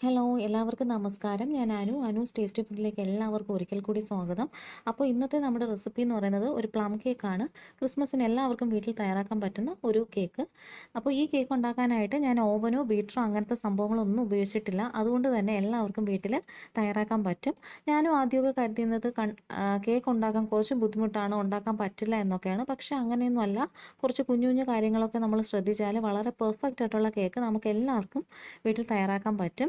Hello എല്ലാവർക്കും നമസ്കാരം. ഞാൻ അനു. അനു ടേസ്റ്റി ഫുഡിലേക്ക് എല്ലാവർക്കും ഒരിക്കൽ കൂടി സ്വാഗതം. അപ്പോൾ ഇന്നത്തെ നമ്മുടെ റെസിപ്പി എന്ന് പറയുന്നത് ഒരു പ്ലം കേക്കാണ് ക്രിസ്മസിന് എല്ലാവർക്കും വീട്ടിൽ തയ്യാറാക്കാൻ പറ്റുന്ന ഒരു കേക്ക് അപ്പോൾ ഈ കേക്ക് ഉണ്ടാക്കാനായിട്ട് ഞാൻ ഓവനോ ബീറ്ററോ അങ്ങനത്തെ സംഭവങ്ങളൊന്നും ഉപയോഗിച്ചിട്ടില്ല. അതുകൊണ്ട് തന്നെ എല്ലാവർക്കും വീട്ടിൽ തയ്യാറാക്കാൻ പറ്റും. ഞാനും ആദ്യമൊക്കെ കരുതുന്നത് കൺ കേക്ക് ഉണ്ടാക്കാൻ കുറച്ച് ബുദ്ധിമുട്ടാണ് ഉണ്ടാക്കാൻ പറ്റില്ല എന്നൊക്കെയാണ്. പക്ഷേ അങ്ങനെയൊന്നുമല്ല. കുറച്ച് കുഞ്ഞു കുഞ്ഞു കാര്യങ്ങളൊക്കെ നമ്മൾ ശ്രദ്ധിച്ചാൽ വളരെ പെർഫെക്റ്റ് ആയിട്ടുള്ള കേക്ക് നമുക്ക് എല്ലാവർക്കും വീട്ടിൽ തയ്യാറാക്കാൻ പറ്റും.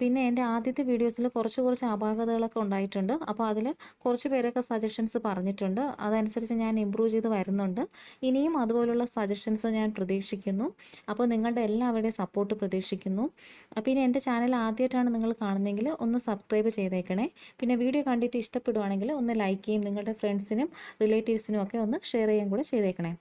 പിന്നെ എന്റെ ആദ്യത്തെ വീഡിയോസിൽ കുറച്ച് കുറച്ച് അപാകതകളൊക്കെ ഉണ്ടായിട്ടുണ്ട്. അപ്പോൾ അതിൽ കുറച്ച് പേരൊക്കെ സജഷൻസ് പറഞ്ഞിട്ടുണ്ട്. അതനുസരിച്ച് ഞാൻ ഇമ്പ്രൂവ് ചെയ്ത് വരുന്നുണ്ട്. ഇനിയും അതുപോലുള്ള സജഷൻസ് ഞാൻ പ്രതീക്ഷിക്കുന്നു. അപ്പോൾ നിങ്ങളുടെ എല്ലാവരുടെയും സപ്പോർട്ട് പ്രതീക്ഷിക്കുന്നു. പിന്നെ എന്റെ ചാനൽ ആദ്യമായിട്ടാണ് നിങ്ങൾ കാണുന്നതെങ്കിൽ ഒന്ന് സബ്സ്ക്രൈബ് ചെയ്തേക്കണേ. പിന്നെ വീഡിയോ കണ്ടിട്ട് ഇഷ്ടപ്പെടുവാണെങ്കിൽ ഒന്ന് ലൈക്ക് ചെയ്യും നിങ്ങളുടെ ഫ്രണ്ട്സിനും റിലേറ്റീവ്സിനും ഒക്കെ ഒന്ന് ഷെയർ ചെയ്യുകയും കൂടെ ചെയ്തേക്കണേ.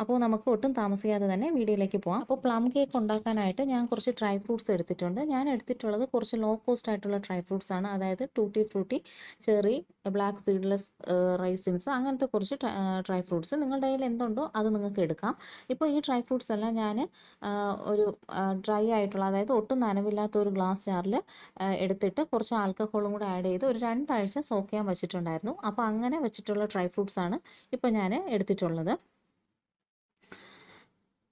അപ്പോൾ നമുക്ക് ഒട്ടും താമസിക്കാതെ തന്നെ വീഡിയോയിലേക്ക് പോകാം അപ്പോൾ പ്ലം കേക്ക് ഉണ്ടാക്കാനായിട്ട് ഞാൻ കുറച്ച് ഡ്രൈ ഫ്രൂട്ട്സ് എടുത്തിട്ടുണ്ട്. ഞാൻ എടുത്തിട്ടുള്ളത് കുറച്ച് ലോ കോസ്റ്റ് ആയിട്ടുള്ള ഡ്രൈ ഫ്രൂട്ട്സ് ആണ്. അതായത് tutti frutti cherry black seedless raisins അങ്ങനത്തെ കുറച്ച് ഡ്രൈ ഫ്രൂട്ട്സ് നിങ്ങളുടെ കയ്യിൽ എന്തുണ്ടോ അത് നിങ്ങൾക്ക് എടുക്കാം. ഇപ്പോൾ ഈ ഡ്രൈ ഫ്രൂട്ട്സ് എല്ലാം ഞാൻ ഒരു ഡ്രൈ ആയിട്ടുള്ള അതായത് ഒട്ടും നനവില്ലാത്ത ഒരു ഗ്ലാസ് ജാറിൽ എടുത്തിട്ട് കുറച്ച് ആൽക്കഹോളും കൂടെ ആഡ് ചെയ്ത് ഒരു രണ്ടാഴ്ച സോക്ക് ചെയ്യാൻ വെച്ചിട്ടുണ്ടായിരുന്നു. അപ്പോൾ അങ്ങനെ വെച്ചിട്ടുള്ള ഡ്രൈ ഫ്രൂട്ട്സ് ആണ് ഇപ്പോൾ ഞാൻ എടുത്തിട്ടുള്ളത്.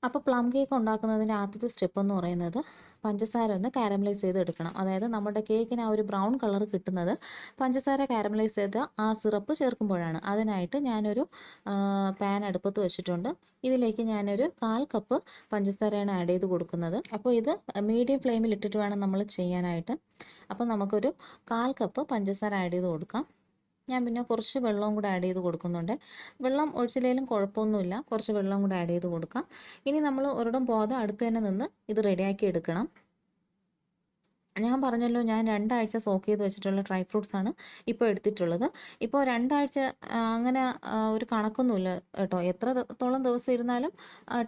അപ്പോൾ പ്ലം കേക്ക് ഉണ്ടാക്കുന്നതിന്റെ ആദ്യത്തെ സ്റ്റെപ്പ് എന്ന് പറയുന്നത് പഞ്ചസാര ഒന്ന് കാരമലൈസ് ചെയ്ത് എടുക്കണം. അതായത് നമ്മുടെ കേക്കിന് ആ ഒരു ബ്രൗൺ കളർ കിട്ടുന്നത് പഞ്ചസാര കാരമലൈസ് ചെയ്ത ആ സിറപ്പ് ചേർക്കുമ്പോഴാണ്. അതിനായിട്ട് ഞാനൊരു പാൻ അടുപ്പത്ത് വെച്ചിട്ടുണ്ട്. ഇതിലേക്ക് ഞാനൊരു കാൽ കപ്പ് പഞ്ചസാരയാണ് ആഡ് ചെയ്ത് കൊടുക്കുന്നത്. അപ്പോൾ ഇത് മീഡിയം ഫ്ലെയിമിൽ ഇട്ടിട്ട് വേണം നമ്മൾ ചെയ്യാനായിട്ട്. അപ്പോൾ നമുക്കൊരു കാൽ കപ്പ് പഞ്ചസാര ആഡ് ചെയ്ത് കൊടുക്കാം. ഞാൻ പിന്നെ കുറച്ച് വെള്ളവും കൂടെ ആഡ് ചെയ്ത് കൊടുക്കുന്നുണ്ട്. വെള്ളം ഒഴിച്ചില്ലെങ്കിലും കുഴപ്പമൊന്നുമില്ല. കുറച്ച് വെള്ളം കൂടെ ആഡ് ചെയ്ത് കൊടുക്കാം. ഇനി നമ്മൾ ഒരിടം പോകാതെ അടുത്ത് തന്നെ നിന്ന് ഇത് റെഡിയാക്കി എടുക്കണം. ഞാൻ പറഞ്ഞല്ലോ ഞാൻ രണ്ടാഴ്ച സോക്ക് ചെയ്ത് വെച്ചിട്ടുള്ള ഡ്രൈ ഫ്രൂട്ട്സ് ആണ് ഇപ്പോൾ എടുത്തിട്ടുള്ളത്. ഇപ്പോൾ രണ്ടാഴ്ച അങ്ങനെ ഒരു കണക്കൊന്നുമില്ല കേട്ടോ. എത്രത്തോളം ദിവസം ഇരുന്നാലും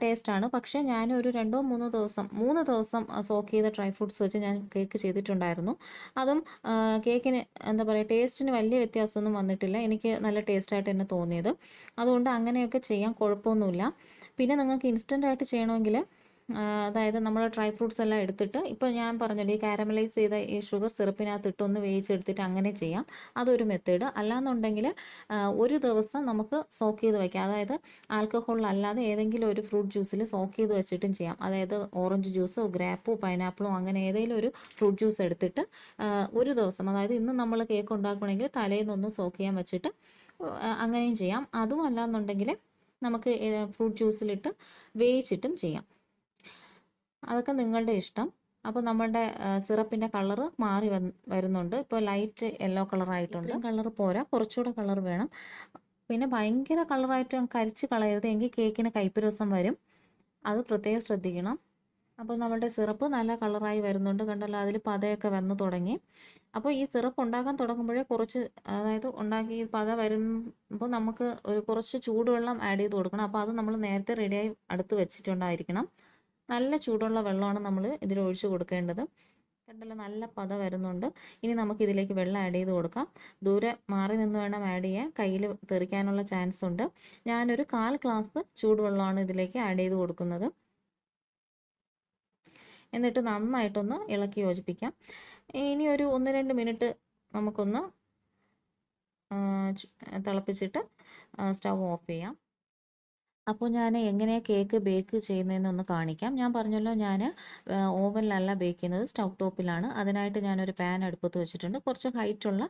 ടേസ്റ്റ് ആണ്. പക്ഷേ ഞാൻ ഒരു രണ്ടോ മൂന്നോ ദിവസം മൂന്ന് ദിവസം സോക്ക് ചെയ്ത ഡ്രൈ ഫ്രൂട്ട്സ് വെച്ച് ഞാൻ കേക്ക് ചെയ്തിട്ടുണ്ടായിരുന്നു. അതും കേക്കിന് എന്താ പറയുക ടേസ്റ്റിന് വലിയ വ്യത്യാസമൊന്നും വന്നിട്ടില്ല. എനിക്ക് നല്ല ടേസ്റ്റായിട്ട് തന്നെ തോന്നിയത്. അതുകൊണ്ട് അങ്ങനെയൊക്കെ ചെയ്യാൻ കുഴപ്പമൊന്നുമില്ല. പിന്നെ നിങ്ങൾക്ക് ഇൻസ്റ്റന്റ് ആയിട്ട് ചെയ്യണമെങ്കിൽ അതായത് നമ്മൾ ഡ്രൈ ഫ്രൂട്ട്സ് എല്ലാം എടുത്തിട്ട് ഇപ്പോൾ ഞാൻ പറഞ്ഞല്ലോ ഈ കാരമലൈസ് ചെയ്ത ഈ ഷുഗർ സിറപ്പിനകത്ത് ഇട്ടൊന്ന് വേവിച്ചെടുത്തിട്ട് അങ്ങനെ ചെയ്യാം. അതൊരു മെത്തേഡ്. അല്ലാന്നുണ്ടെങ്കിൽ ഒരു ദിവസം നമുക്ക് സോക്ക് ചെയ്ത് വയ്ക്കാം അതായത് ആൽക്കഹോൾ അല്ലാതെ ഏതെങ്കിലും ഒരു ഫ്രൂട്ട് ജ്യൂസിൽ സോക്ക് ചെയ്ത് വെച്ചിട്ടും ചെയ്യാം. അതായത് ഓറഞ്ച് ജ്യൂസോ ഗ്രാപ്പോ പൈനാപ്പിളോ അങ്ങനെ ഏതെങ്കിലും ഒരു ഫ്രൂട്ട് ജ്യൂസ് എടുത്തിട്ട് ഒരു ദിവസം അതായത് ഇന്ന് നമ്മൾ കേക്ക് ഉണ്ടാക്കുകയാണെങ്കിൽ തലേന്നൊന്ന് സോക്ക് ചെയ്യാൻ വെച്ചിട്ട് അങ്ങനെയും ചെയ്യാം. അതും അല്ലാന്നുണ്ടെങ്കിൽ നമുക്ക് ഫ്രൂട്ട് ജ്യൂസിലിട്ട് വേവിച്ചിട്ടും ചെയ്യാം. അതൊക്കെ നിങ്ങളുടെ ഇഷ്ടം. അപ്പോൾ നമ്മളുടെ സിറപ്പിന്റെ കളർ മാറി വരുന്നുണ്ട്. ഇപ്പോൾ ലൈറ്റ് യെല്ലോ കളറായിട്ടുണ്ട്. കളർ പോരാ. കുറച്ചുകൂടെ കളർ വേണം. പിന്നെ ഭയങ്കര കളറായിട്ട് കരിച്ച് കളയരുത്. എങ്കിൽ കേക്കിന് കയ്പ്പ് വരും. അത് പ്രത്യേകം ശ്രദ്ധിക്കണം. അപ്പോൾ നമ്മളുടെ സിറപ്പ് നല്ല കളറായി വരുന്നുണ്ട്. കണ്ടല്ലോ അതിൽ പതയൊക്കെ വന്ന് തുടങ്ങി. അപ്പോൾ ഈ സിറപ്പ് ഉണ്ടാക്കാൻ തുടങ്ങുമ്പോഴേ കുറച്ച് അതായത് ഉണ്ടാക്കി പത വരുമ്പോൾ നമുക്ക് ഒരു കുറച്ച് ചൂടുവെള്ളം ആഡ് ചെയ്ത് കൊടുക്കണം. അപ്പോൾ അത് നമ്മൾ നേരത്തെ റെഡിയായി അടുത്ത് വെച്ചിട്ടുണ്ടായിരിക്കണം. നല്ല ചൂടുള്ള വെള്ളമാണ് നമ്മൾ ഇതിൽ ഒഴിച്ച് കൊടുക്കേണ്ടത്. കണ്ടല്ലോ? നല്ല പത വരുന്നുണ്ട്. ഇനി നമുക്ക് ഇതിലേക്ക് വെള്ളം ആഡ് ചെയ്ത് കൊടുക്കാം. ദൂരെ മാറി നിന്ന് വേണം ആഡ് ചെയ്യാൻ. കയ്യിൽ തെറിക്കാനുള്ള ചാൻസ് ഉണ്ട്. ഞാനൊരു കാൽ ഗ്ലാസ് ചൂടുവെള്ളമാണ് ഇതിലേക്ക് ആഡ് ചെയ്ത് കൊടുക്കുന്നത്. എന്നിട്ട് നന്നായിട്ടൊന്ന് ഇളക്കി യോജിപ്പിക്കാം. ഇനി ഒരു ഒന്ന് രണ്ട് മിനിറ്റ് നമുക്കൊന്ന് തിളപ്പിച്ചിട്ട് സ്റ്റവ് ഓഫ് ചെയ്യാം. അപ്പോൾ ഞാൻ എങ്ങനെയാണ് കേക്ക് ബേക്ക് ചെയ്യുന്നതെന്ന് ഒന്ന് കാണിക്കാം. ഞാൻ പറഞ്ഞല്ലോ ഞാൻ ഓവനിലല്ല ബേക്ക് ചെയ്യുന്നത് സ്റ്റൗ ടോപ്പിലാണ്. അതിനായിട്ട് ഞാനൊരു പാൻ അടുപ്പത്ത് വെച്ചിട്ടുണ്ട്. കുറച്ച് ഹൈറ്റുള്ള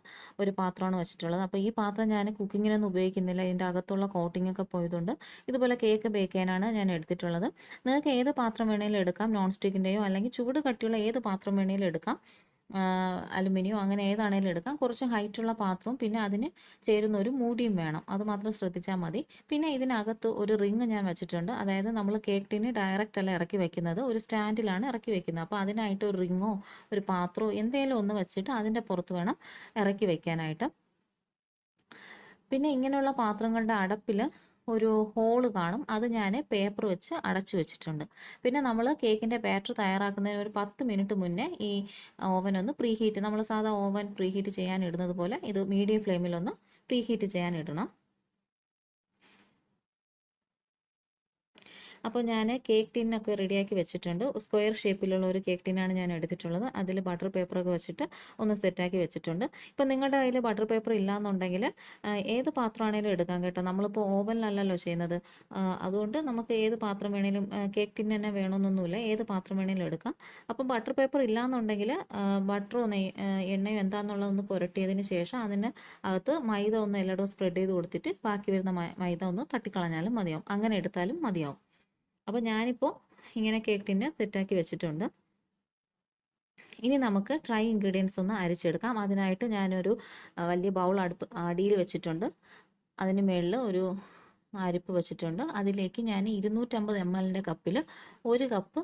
ഒരു പാത്രമാണ് വെച്ചിട്ടുള്ളത്. അപ്പോൾ ഈ പാത്രം ഞാൻ കുക്കിങ്ങിനൊന്നും ഉപയോഗിക്കുന്നില്ല. ഇതിന്റെ അകത്തുള്ള കോട്ടിംഗ് ഒക്കെ പോയതുകൊണ്ട് ഇതുപോലെ കേക്ക് ബേക്ക് ചെയ്യാനാണ് ഞാൻ എടുത്തിട്ടുള്ളത്. നിങ്ങൾക്ക് ഏത് പാത്രം വേണമെങ്കിലും എടുക്കാം. നോൺ സ്റ്റിക്കിന്റെയോ അല്ലെങ്കിൽ ചൂട് കട്ടിയുള്ള ഏത് പാത്രം വേണമെങ്കിലും എടുക്കാം. അലുമിനിയം അങ്ങനെ ഏതാണേലും എടുക്കാം. കുറച്ച് ഹൈറ്റുള്ള പാത്രവും പിന്നെ അതിന് ചേരുന്ന ഒരു മൂടിയും വേണം. അത് മാത്രം ശ്രദ്ധിച്ചാൽ മതി. പിന്നെ ഇതിനകത്ത് ഒരു റിങ് ഞാൻ വെച്ചിട്ടുണ്ട്. അതായത് നമ്മൾ കേക്ക് ടിന് ഡയറക്റ്റ് അല്ല ഇറക്കി വെക്കുന്നത്. ഒരു സ്റ്റാൻഡിലാണ് ഇറക്കി വെക്കുന്നത്. അപ്പോൾ അതിനായിട്ട് ഒരു റിങ്ങോ ഒരു പാത്രമോ എന്തെങ്കിലും ഒന്ന് വെച്ചിട്ട് അതിന്റെ പുറത്ത് വേണം ഇറക്കി വെക്കാനായിട്ട്. പിന്നെ ഇങ്ങനെയുള്ള പാത്രങ്ങളുടെ അടപ്പിൽ ഒരു ഹോൾ കാണും. അത് ഞാൻ പേപ്പർ വെച്ച് അടച്ചു വെച്ചിട്ടുണ്ട്. പിന്നെ നമ്മൾ കേക്കിന്റെ ബാറ്റർ തയ്യാറാക്കുന്നതിന് ഒരു പത്ത് മിനിറ്റ് മുന്നേ ഈ ഓവൻ ഒന്ന് പ്രീ ഹീറ്റ് നമ്മൾ സാധാ ഓവൻ പ്രീ ഹീറ്റ് ചെയ്യാൻ ഇടുന്നത് പോലെ ഇത് മീഡിയം ഫ്ലെയിമിലൊന്ന് പ്രീ ഹീറ്റ് ചെയ്യാൻ ഇടണം. അപ്പോൾ ഞാൻ കേക്ക് ടിന്നൊക്കെ റെഡിയാക്കി വെച്ചിട്ടുണ്ട്. സ്ക്വയർ ഷേപ്പിലുള്ള ഒരു കേക്ക് ടിന്നാണ് ഞാൻ എടുത്തിട്ടുള്ളത്. അതിൽ ബട്ടർ പേപ്പറൊക്കെ വെച്ചിട്ട് ഒന്ന് സെറ്റാക്കി വെച്ചിട്ടുണ്ട്. ഇപ്പോൾ നിങ്ങളുടെ കയ്യിൽ ബട്ടർ പേപ്പർ ഇല്ലാന്നുണ്ടെങ്കിൽ ഏത് പാത്രമാണേലും എടുക്കാം കേട്ടോ. നമ്മളിപ്പോൾ ഓവനിലല്ലല്ലോ ചെയ്യുന്നത്. അതുകൊണ്ട് നമുക്ക് ഏത് പാത്രം വേണേലും കേക്ക് ടിൻ തന്നെ വേണമെന്നൊന്നുമില്ല ഏത് പാത്രം വേണേലും എടുക്കാം. അപ്പം ബട്ടർ പേപ്പർ ഇല്ലാന്നുണ്ടെങ്കിൽ ബട്ടറോ നെയ് എണ്ണയോ എന്താണെന്നുള്ളതൊന്ന് പുരട്ടിയതിന് ശേഷം അതിന് അകത്ത് മൈദ ഒന്ന് എല്ലായിടവും സ്പ്രെഡ് ചെയ്ത് കൊടുത്തിട്ട് ബാക്കി വരുന്ന മൈദ ഒന്ന് തട്ടിക്കളഞ്ഞാലും മതിയാവും. അങ്ങനെ എടുത്താലും മതിയാവും. അപ്പോൾ ഞാനിപ്പോൾ ഇങ്ങനെ കേക്ക് ടിന്ന് സെറ്റാക്കി വെച്ചിട്ടുണ്ട്. ഇനി നമുക്ക് ഡ്രൈ ഇൻഗ്രീഡിയൻസ് ഒന്ന് അരിച്ചെടുക്കാം. അതിനായിട്ട് ഞാനൊരു വലിയ ബൗൾ അടുപ്പ് അടിയിൽ വെച്ചിട്ടുണ്ട്. അതിന് മുകളിൽ ഒരു അരിപ്പ് വെച്ചിട്ടുണ്ട്. അതിലേക്ക് ഞാൻ ഇരുന്നൂറ്റമ്പത് എം എല്ലിന്റെ കപ്പിൽ ഒരു കപ്പ്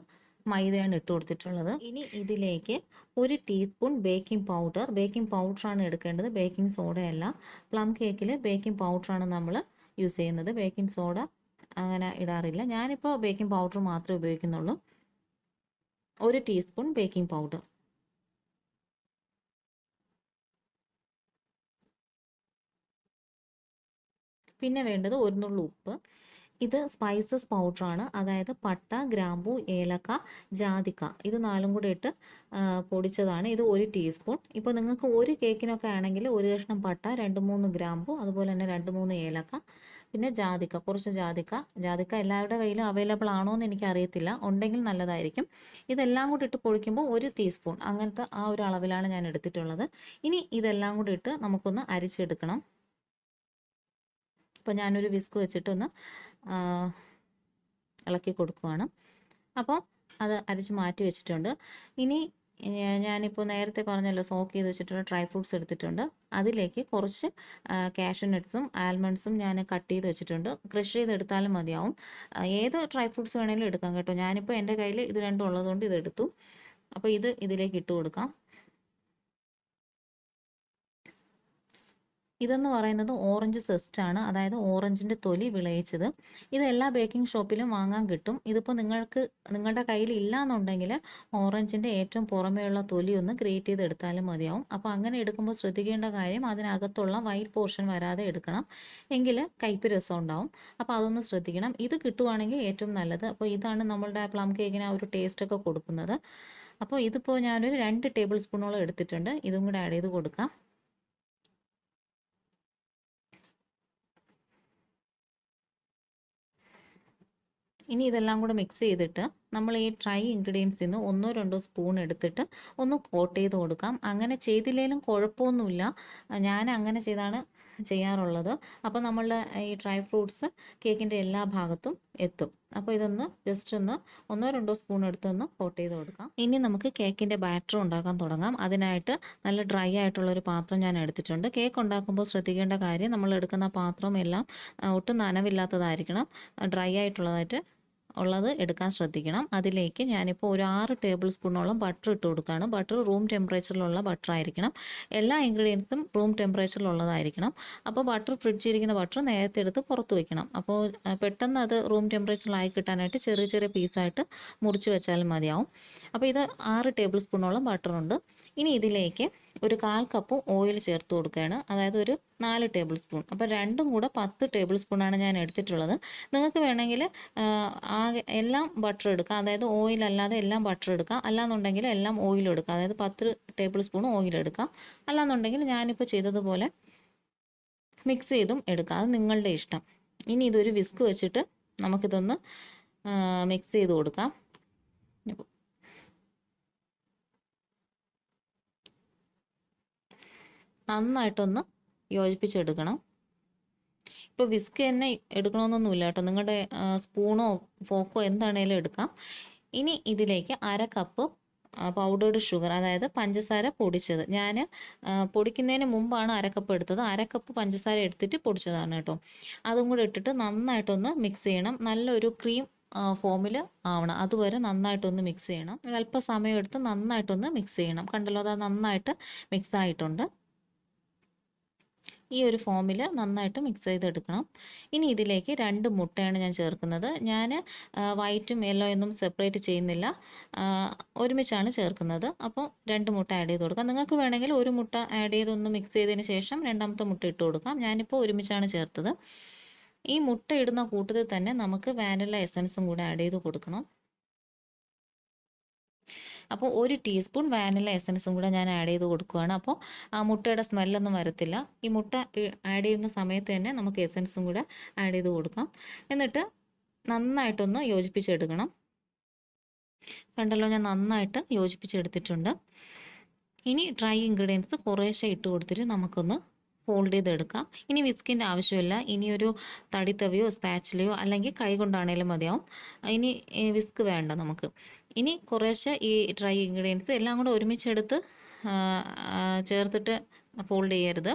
മൈദയാണ് ഇട്ട് കൊടുത്തിട്ടുള്ളത്. ഇനി ഇതിലേക്ക് ഒരു ടീസ്പൂൺ ബേക്കിംഗ് പൗഡർ ബേക്കിംഗ് പൗഡറാണ് എടുക്കേണ്ടത്. ബേക്കിംഗ് സോഡയല്ല പ്ലം കേക്കിൽ ബേക്കിംഗ് പൗഡറാണ് നമ്മൾ യൂസ് ചെയ്യുന്നത്. ബേക്കിംഗ് സോഡ അങ്ങനെ ഇടാറില്ല. ഞാനിപ്പോൾ ബേക്കിംഗ് പൗഡർ മാത്രമേ ഉപയോഗിക്കുന്നുള്ളൂ. ഒരു ടീസ്പൂൺ ബേക്കിംഗ് പൗഡർ പിന്നെ വേണ്ടത് ഒരു നുള്ളു ഉപ്പ്. ഇത് സ്പൈസസ് പൗഡറാണ് അതായത് പട്ട ഗ്രാമ്പൂ ഏലക്ക ജാതിക്ക. ഇത് നാലും കൂടി ഇട്ട് പൊടിച്ചതാണ്. ഇത് ഒരു ടീസ്പൂൺ ഇപ്പോൾ നിങ്ങൾക്ക് ഒരു കേക്കിനൊക്കെ ആണെങ്കിൽ ഒരു കഷ്ണം പട്ട രണ്ട് മൂന്ന് ഗ്രാമ്പൂ അതുപോലെ തന്നെ രണ്ട് മൂന്ന് ഏലക്ക പിന്നെ ജാതിക്ക കുറച്ച് ജാതിക്ക. ജാതിക്ക എല്ലാവരുടെ കയ്യിലും അവൈലബിൾ ആണോ എന്ന് എനിക്ക് അറിയത്തില്ല ഉണ്ടെങ്കിൽ നല്ലതായിരിക്കും. ഇതെല്ലാം കൂടി ഇട്ട് പൊളിക്കുമ്പോൾ ഒരു ടീസ്പൂൺ അങ്ങനത്തെ ആ ഒരു അളവിലാണ് ഞാൻ എടുത്തിട്ടുള്ളത്. ഇനി ഇതെല്ലാം കൂടി ഇട്ട് നമുക്കൊന്ന് അരിച്ചെടുക്കണം. അപ്പോൾ ഞാനൊരു വിസ്ക് വെച്ചിട്ടൊന്ന് ഇളക്കി കൊടുക്കുവാണ്. അപ്പോൾ അത് അരച്ച് മാറ്റി വെച്ചിട്ടുണ്ട്. ഇനി ഞാനിപ്പോൾ നേരത്തെ പറഞ്ഞല്ലോ സോക്ക് ചെയ്ത് വെച്ചിട്ടുള്ള ഡ്രൈ ഫ്രൂട്ട്സ് എടുത്തിട്ടുണ്ട്. അതിലേക്ക് കുറച്ച് കാഷ്യൂ നട്ട്സും ആൽമണ്ട്സും ഞാൻ കട്ട് ചെയ്ത് വെച്ചിട്ടുണ്ട്. ക്രഷ് ചെയ്തെടുത്താലും മതിയാവും. ഏത് ഡ്രൈ ഫ്രൂട്ട്സ് വേണമെങ്കിലും എടുക്കാം കേട്ടോ. ഞാനിപ്പോൾ എന്റെ കയ്യിൽ ഇത് രണ്ടും ഉള്ളതുകൊണ്ട് ഇതെടുത്തു അപ്പോൾ ഇത് ഇതിലേക്ക് ഇട്ട് കൊടുക്കാം. ഇതെന്ന് പറയുന്നത് ഓറഞ്ച് സെസ്റ്റ് ആണ്. അതായത് ഓറഞ്ചിന്റെ തൊലി വിളയിച്ചത്. ഇത് എല്ലാ ബേക്കിംഗ് ഷോപ്പിലും വാങ്ങാൻ കിട്ടും. ഇതിപ്പോൾ നിങ്ങൾക്ക് നിങ്ങളുടെ കയ്യിൽ ഇല്ല എന്നുണ്ടെങ്കിൽ ഓറഞ്ചിന്റെ ഏറ്റവും പുറമേയുള്ള തൊലി ഒന്ന് ഗ്രേറ്റ് ചെയ്ത് എടുത്താലും മതിയാവും. അപ്പോൾ അങ്ങനെ എടുക്കുമ്പോൾ ശ്രദ്ധിക്കേണ്ട കാര്യം അതിനകത്തുള്ള വൈറ്റ് പോർഷൻ വരാതെ എടുക്കണം. എങ്കിൽ കയ്പ്പ് രസം ഉണ്ടാവും. അപ്പോൾ അതൊന്ന് ശ്രദ്ധിക്കണം. ഇത് കിട്ടുവാണെങ്കിൽ ഏറ്റവും നല്ലത്. അപ്പോൾ ഇതാണ് നമ്മളുടെ പ്ലം കേക്കിന് ആ ഒരു ടേസ്റ്റൊക്കെ കൊടുക്കുന്നത്. അപ്പോൾ ഇതിപ്പോൾ ഞാനൊരു രണ്ട് ടേബിൾ സ്പൂണോളം എടുത്തിട്ടുണ്ട്. ഇതും കൂടെ ആഡ് ചെയ്ത് കൊടുക്കാം. ഇനി ഇതെല്ലാം കൂടെ മിക്സ് ചെയ്തിട്ട് നമ്മൾ ഈ ഡ്രൈ ഇൻഗ്രീഡിയൻസിൽ നിന്ന് ഒന്നോ രണ്ടോ സ്പൂൺ എടുത്തിട്ട് ഒന്ന് കോട്ട് ചെയ്ത് കൊടുക്കാം. അങ്ങനെ ചെയ്തില്ലെങ്കിലും കുഴപ്പമൊന്നുമില്ല. ഞാൻ അങ്ങനെ ചെയ്താണ് ചെയ്യാറുള്ളത്. അപ്പോൾ നമ്മളുടെ ഈ ഡ്രൈ ഫ്രൂട്ട്സ് കേക്കിന്റെ എല്ലാ ഭാഗത്തും എത്തും. അപ്പോൾ ഇതൊന്ന് ജസ്റ്റ് ഒന്ന് ഒന്നോ രണ്ടോ സ്പൂൺ എടുത്തൊന്ന് കോട്ട് ചെയ്ത് കൊടുക്കാം. ഇനി നമുക്ക് കേക്കിന്റെ ബാറ്റർ ഉണ്ടാക്കാൻ തുടങ്ങാം. അതിനായിട്ട് നല്ല ഡ്രൈ ആയിട്ടുള്ളൊരു പാത്രം ഞാൻ എടുത്തിട്ടുണ്ട്. കേക്ക് ഉണ്ടാക്കുമ്പോൾ ശ്രദ്ധിക്കേണ്ട കാര്യം നമ്മൾ എടുക്കുന്ന പാത്രം എല്ലാം ഒട്ടും നനവില്ലാത്തതായിരിക്കണം. ഡ്രൈ ആയിട്ടുള്ളതായിട്ട് ഉള്ളത് എടുക്കാൻ ശ്രദ്ധിക്കണം. അതിലേക്ക് ഞാനിപ്പോൾ ഒരു ആറ് ടേബിൾ സ്പൂണോളം ബട്ടർ ഇട്ട് കൊടുക്കുകയാണ്. ബട്ടർ റൂം ടെമ്പറേച്ചറിലുള്ള ബട്ടർ ആയിരിക്കണം. എല്ലാ ഇൻഗ്രീഡിയൻസും റൂം ടെമ്പറേച്ചറിലുള്ളതായിരിക്കണം. അപ്പോൾ ബട്ടർ ഫ്രിഡ്ജിരിക്കുന്ന ബട്ടർ നേരത്തെ എടുത്ത് പുറത്ത് വയ്ക്കണം അപ്പോൾ പെട്ടെന്ന് അത് റൂം ടെമ്പറേച്ചറിലായി കിട്ടാനായിട്ട് ചെറിയ ചെറിയ പീസായിട്ട് മുറിച്ച് വെച്ചാലും മതിയാവും. അപ്പോൾ ഇത് ആറ് ടേബിൾ സ്പൂണോളം ബട്ടറുണ്ട്. ഇനി ഇതിലേക്ക് ഒരു കാൽ കപ്പ് ഓയിൽ ചേർത്ത് കൊടുക്കുകയാണ്. അതായത് ഒരു നാല് ടേബിൾ സ്പൂൺ അപ്പോൾ രണ്ടും കൂടെ പത്ത് ടേബിൾ സ്പൂണാണ് ഞാൻ എടുത്തിട്ടുള്ളത്. നിങ്ങൾക്ക് വേണമെങ്കിൽ ആകെ എല്ലാം ബട്ടർ എടുക്കാം. അതായത് ഓയിൽ അല്ലാതെ എല്ലാം ബട്ടർ എടുക്കാം. അല്ലാന്നുണ്ടെങ്കിൽ എല്ലാം ഓയിൽ എടുക്കാം. അതായത് പത്ത് ടേബിൾ സ്പൂൺ ഓയിൽ എടുക്കാം. അല്ലാന്നുണ്ടെങ്കിൽ ഞാനിപ്പോൾ ചെയ്തതുപോലെ മിക്സ് ചെയ്തും എടുക്കാം. അത് നിങ്ങളുടെ ഇഷ്ടം. ഇനി ഇതൊരു വിസ്ക് വെച്ചിട്ട് നമുക്കിതൊന്ന് മിക്സ് ചെയ്ത് കൊടുക്കാം. നന്നായിട്ടൊന്ന് യോജിപ്പിച്ചെടുക്കണം. ഇപ്പോൾ വിസ്ക് തന്നെ എടുക്കണമെന്നൊന്നുമില്ല കേട്ടോ. നിങ്ങളുടെ സ്പൂണോ ഫോക്കോ എന്താണേലും എടുക്കാം. ഇനി ഇതിലേക്ക് അര കപ്പ് പൗഡേർഡ് ഷുഗർ അതായത് പഞ്ചസാര പൊടിച്ചത്. ഞാൻ പൊടിക്കുന്നതിന് മുമ്പാണ് അരക്കപ്പ് കപ്പ് എടുത്തത്. അരക്കപ്പ് കപ്പ് പഞ്ചസാര എടുത്തിട്ട് പൊടിച്ചതാണ് കേട്ടോ. അതും കൂടെ ഇട്ടിട്ട് നന്നായിട്ടൊന്ന് മിക്സ് ചെയ്യണം. നല്ലൊരു ക്രീം ഫോമിൽ ആവണം. അതുവരെ നന്നായിട്ടൊന്ന് മിക്സ് ചെയ്യണം. ഒരല്പ സമയം എടുത്ത് നന്നായിട്ടൊന്ന് മിക്സ് ചെയ്യണം. കണ്ടല്ലോ അത് നന്നായിട്ട് മിക്സ് ആയിട്ടുണ്ട്. ഈ ഒരു ഫോമിൽ നന്നായിട്ട് മിക്സ് ചെയ്തെടുക്കണം. ഇനി ഇതിലേക്ക് രണ്ട് മുട്ടയാണ് ഞാൻ ചേർക്കുന്നത്. ഞാൻ വൈറ്റും യെല്ലോ ഒന്നും സെപ്പറേറ്റ് ചെയ്യുന്നില്ല. ഒരുമിച്ചാണ് ചേർക്കുന്നത്. അപ്പോൾ രണ്ട് മുട്ട ആഡ് ചെയ്ത് കൊടുക്കാം. നിങ്ങൾക്ക് വേണമെങ്കിൽ ഒരു മുട്ട ആഡ് ചെയ്തൊന്ന് മിക്സ് ചെയ്തതിന് ശേഷം രണ്ടാമത്തെ മുട്ട ഇട്ട് കൊടുക്കാം. ഞാനിപ്പോൾ ഒരുമിച്ചാണ് ചേർത്തത്. ഈ മുട്ട ഇടുന്ന കൂട്ടത്തിൽ തന്നെ നമുക്ക് വാനില എസൻസും കൂടെ ആഡ് ചെയ്ത് കൊടുക്കണം. അപ്പോൾ ഒരു ടീസ്പൂൺ വാനില എസൻസും കൂടെ ഞാൻ ആഡ് ചെയ്ത് കൊടുക്കുകയാണ് അപ്പോൾ ആ മുട്ടയുടെ സ്മെല്ലൊന്നും വരത്തില്ല. ഈ മുട്ട ആഡ് ചെയ്യുന്ന സമയത്ത് തന്നെ നമുക്ക് എസൻസും കൂടെ ആഡ് ചെയ്ത് കൊടുക്കാം. എന്നിട്ട് നന്നായിട്ടൊന്ന് യോജിപ്പിച്ചെടുക്കണം. കണ്ടല്ലോ ഞാൻ നന്നായിട്ട് യോജിപ്പിച്ചെടുത്തിട്ടുണ്ട്. ഇനി ഡ്രൈ ഇൻഗ്രീഡിയൻസ് കുറേശ്ശെ ഇട്ട് കൊടുത്തിട്ട് നമുക്കൊന്ന് ഫോൾഡ് ചെയ്തെടുക്കാം. ഇനി വിസ്കിന്റെ ആവശ്യമില്ല. ഇനി ഒരു തടിത്തവിയോ സ്പാച്ചിലയോ അല്ലെങ്കിൽ കൈ കൊണ്ടാണേലും മതിയാവും. ഇനി വിസ്ക് വേണ്ട നമുക്ക്. ഇനി കുറേശ്ശെ ഈ ഡ്രൈ ഇൻഗ്രീഡിയൻസ് എല്ലാം കൂടെ ഒരുമിച്ചെടുത്ത് ചേർത്തിട്ട് ഫോൾഡ് ചെയ്യരുത്.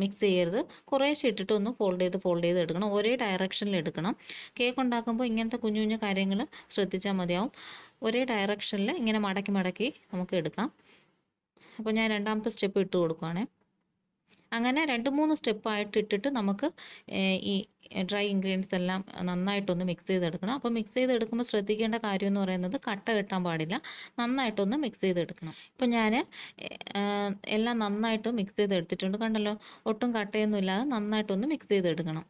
മിക്സ് ചെയ്യരുത്. കുറേശ്ശെ ഇട്ടിട്ട് ഒന്ന് ഫോൾഡ് ചെയ്ത് ഫോൾഡ് ചെയ്ത് എടുക്കണം. ഒരേ ഡയറക്ഷനിൽ എടുക്കണം. കേക്ക് ഉണ്ടാക്കുമ്പോൾ ഇങ്ങനത്തെ കുഞ്ഞു കുഞ്ഞു കാര്യങ്ങൾ ശ്രദ്ധിച്ചാൽ മതിയാവും. ഒരേ ഡയറക്ഷനിൽ ഇങ്ങനെ മടക്കി മടക്കി നമുക്ക് എടുക്കാം. അപ്പോൾ ഞാൻ രണ്ടാമത്തെ സ്റ്റെപ്പ് ഇട്ട് കൊടുക്കുവാണേ. അങ്ങനെ രണ്ട് മൂന്ന് സ്റ്റെപ്പായിട്ട് ഇട്ടിട്ട് നമുക്ക് ഈ ഡ്രൈ ഇൻഗ്രീഡിയൻസ് എല്ലാം നന്നായിട്ടൊന്ന് മിക്സ് ചെയ്തെടുക്കണം. അപ്പോൾ മിക്സ് ചെയ്തെടുക്കുമ്പോൾ ശ്രദ്ധിക്കേണ്ട കാര്യം എന്ന് പറയുന്നത് കട്ട കെട്ടാൻ പാടില്ല. നന്നായിട്ടൊന്ന് മിക്സ് ചെയ്തെടുക്കണം. ഇപ്പോൾ ഞാൻ എല്ലാം നന്നായിട്ട് മിക്സ് ചെയ്തെടുത്തിട്ടുണ്ട്. കണ്ടല്ലോ ഒട്ടും കട്ടയൊന്നും ഇല്ലാതെ നന്നായിട്ടൊന്ന് മിക്സ് ചെയ്തെടുക്കണം.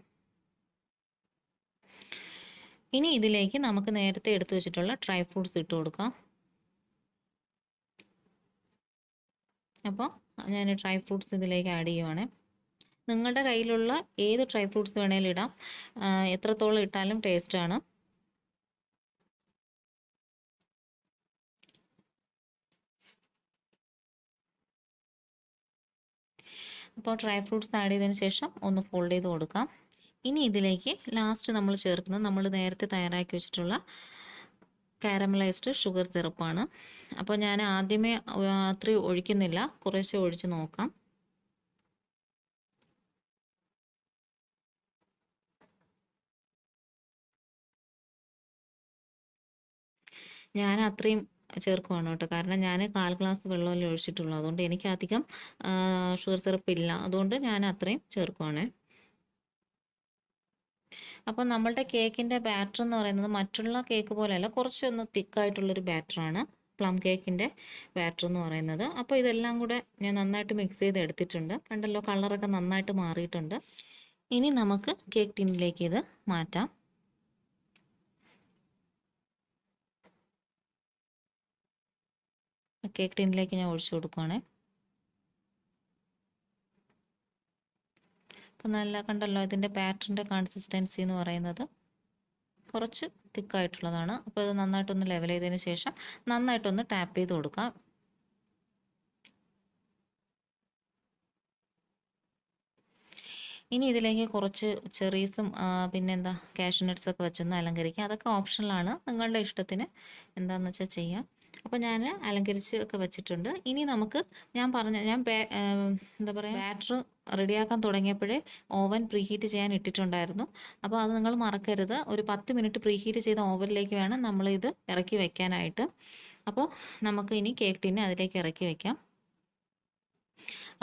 ഇനി ഇതിലേക്ക് നമുക്ക് നേരത്തെ എടുത്തു വെച്ചിട്ടുള്ള ഡ്രൈ ഫ്രൂട്ട്സ് ഇട്ട് കൊടുക്കാം. അപ്പോൾ ഞാൻ ഡ്രൈ ഫ്രൂട്ട്സ് ഇതിലേക്ക് ആഡ് ചെയ്യുവാണ്. നിങ്ങളുടെ കയ്യിലുള്ള ഏത് ഡ്രൈ ഫ്രൂട്ട്സ് വേണേലും ഇടാം. എത്രത്തോളം ഇട്ടാലും ടേസ്റ്റാണ് അപ്പോൾ ഡ്രൈ ഫ്രൂട്ട്സ് ആഡ് ചെയ്തതിന് ശേഷം ഒന്ന് ഫോൾഡ് ചെയ്ത് കൊടുക്കാം. ഇനി ഇതിലേക്ക് ലാസ്റ്റ് നമ്മൾ ചേർക്കുന്നത് നമ്മൾ നേരത്തെ തയ്യാറാക്കി വെച്ചിട്ടുള്ള കാരമലൈസ്ഡ് ഷുഗർ സിറപ്പാണ്. അപ്പോൾ ഞാൻ ആദ്യമേ അത്രയും ഒഴിക്കുന്നില്ല. കുറേശ്ശെ ഒഴിച്ച് നോക്കാം. ഞാൻ അത്രയും ചേർക്കുവാണ് കേട്ടോ. കാരണം ഞാൻ കാൽ ഗ്ലാസ് വെള്ളമല്ലേ ഒഴിച്ചിട്ടുള്ളൂ. അതുകൊണ്ട് എനിക്ക് അധികം ഷുഗർ സിറപ്പ് ഇല്ല. അതുകൊണ്ട് ഞാൻ അത്രയും ചേർക്കുവാണേ. അപ്പോൾ നമ്മളുടെ കേക്കിന്റെ ബാറ്റർ എന്ന് പറയുന്നത് മറ്റുള്ള കേക്ക് പോലെയല്ല കുറച്ചൊന്ന് തിക്കായിട്ടുള്ളൊരു ബാറ്ററാണ് പ്ലം കേക്കിന്റെ ബാറ്റർ എന്ന് പറയുന്നത്. അപ്പോൾ ഇതെല്ലാം കൂടെ ഞാൻ നന്നായിട്ട് മിക്സ് ചെയ്ത് എടുത്തിട്ടുണ്ട്. കണ്ടല്ലോ കളറൊക്കെ നന്നായിട്ട് മാറിയിട്ടുണ്ട്. ഇനി നമുക്ക് കേക്ക് ടിന്നിലേക്ക് ഇത് മാറ്റാം. കേക്ക് ടിന്നിലേക്ക് ഞാൻ ഒഴിച്ചു കൊടുക്കുവാണേ. അപ്പോൾ നല്ല കണ്ടല്ലോ ഇതിന്റെ ബാറ്ററിന്റെ കൺസിസ്റ്റൻസി എന്ന് പറയുന്നത്. കുറച്ച് തിക്കായിട്ടുള്ളതാണ്. അപ്പോൾ ഇത് നന്നായിട്ടൊന്ന് ലെവൽ ചെയ്തതിന് ശേഷം നന്നായിട്ടൊന്ന് ടാപ്പ് ചെയ്ത് കൊടുക്കാം. ഇനി ഇതിലേക്ക് കുറച്ച് ചെറീസും പിന്നെന്താ കാഷ്യൂ നട്ട്സൊക്കെ വെച്ചൊന്ന് അലങ്കരിക്കാം. അതൊക്കെ ഓപ്ഷണലാണ് നിങ്ങളുടെ ഇഷ്ടത്തിന് എന്താണെന്ന് വെച്ചാൽ ചെയ്യാം. അപ്പോൾ ഞാൻ അലങ്കരിച്ച് ഒക്കെ വെച്ചിട്ടുണ്ട്. ഇനി നമുക്ക് ഞാൻ പറഞ്ഞ ഞാൻ എന്താ പറയുക ബാറ്റർ റെഡിയാക്കാൻ തുടങ്ങിയപ്പോഴേ ഓവൻ പ്രീഹീറ്റ് ചെയ്യാൻ ഇട്ടിട്ടുണ്ടായിരുന്നു. അപ്പോൾ അത് നിങ്ങൾ മറക്കരുത്. ഒരു പത്ത് മിനിറ്റ് പ്രീഹീറ്റ് ചെയ്ത ഓവനിലേക്ക് വേണം നമ്മൾ ഇത് ഇറക്കി വെക്കാനായിട്ട്. അപ്പോൾ നമുക്ക് ഇനി കേക്ക് ടിന്നെ അതിലേക്ക് ഇറക്കി വെക്കാം.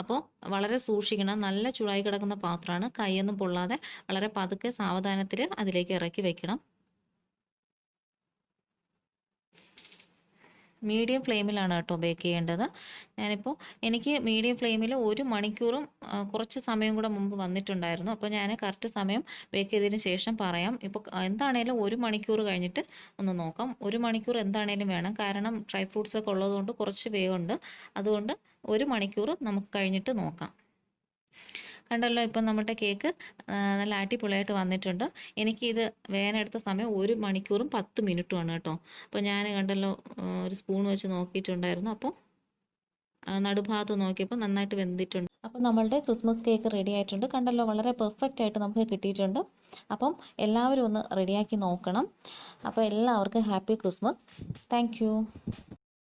അപ്പോൾ വളരെ സൂക്ഷിക്കണം. നല്ല ചൂടായി കിടക്കുന്ന പാത്രമാണ്. കൈയൊന്നും പൊള്ളാതെ വളരെ പതുക്കെ സാവധാനത്തിൽ അതിലേക്ക് ഇറക്കി വെക്കണം. മീഡിയം ഫ്ലെയിമിലാണ് കേട്ടോ ബേക്ക് ചെയ്യേണ്ടത്. ഞാനിപ്പോൾ എനിക്ക് മീഡിയം ഫ്ലെയിമിൽ ഒരു മണിക്കൂറും കുറച്ച് സമയം കൂടെ മുമ്പ് വന്നിട്ടുണ്ടായിരുന്നു. അപ്പോൾ ഞാൻ കറക്റ്റ് സമയം ബേക്ക് ചെയ്തതിന് ശേഷം പറയാം. ഇപ്പോൾ എന്താണേലും ഒരു മണിക്കൂർ കഴിഞ്ഞിട്ട് ഒന്ന് നോക്കാം. ഒരു മണിക്കൂർ എന്താണേലും വേണം. കാരണം ഡ്രൈ ഫ്രൂട്ട്സ് ഒക്കെ ഉള്ളതുകൊണ്ട് കുറച്ച് വേഗമുണ്ട് അതുകൊണ്ട് ഒരു മണിക്കൂർ നമുക്ക് കഴിഞ്ഞിട്ട് നോക്കാം. കണ്ടല്ലോ ഇപ്പം നമ്മുടെ കേക്ക് നല്ല അടിപൊളിയായിട്ട് വന്നിട്ടുണ്ട്. എനിക്കിത് വേനെടുത്ത സമയം ഒരു മണിക്കൂറും പത്ത് മിനിറ്റുമാണ് കേട്ടോ. അപ്പോൾ ഞാൻ കണ്ടല്ലോ ഒരു സ്പൂൺ വെച്ച് നോക്കിയിട്ടുണ്ടായിരുന്നു. അപ്പോൾ നടുഭാഗത്ത് നോക്കിയപ്പോൾ നന്നായിട്ട് വെന്തിട്ടുണ്ട്. അപ്പം നമ്മളുടെ ക്രിസ്മസ് കേക്ക് റെഡി ആയിട്ടുണ്ട്. കണ്ടല്ലോ വളരെ പെർഫെക്റ്റ് ആയിട്ട് നമുക്ക് കിട്ടിയിട്ടുണ്ട്. അപ്പം എല്ലാവരും ഒന്ന് റെഡിയാക്കി നോക്കണം. അപ്പോൾ എല്ലാവർക്കും ഹാപ്പി ക്രിസ്മസ്. താങ്ക്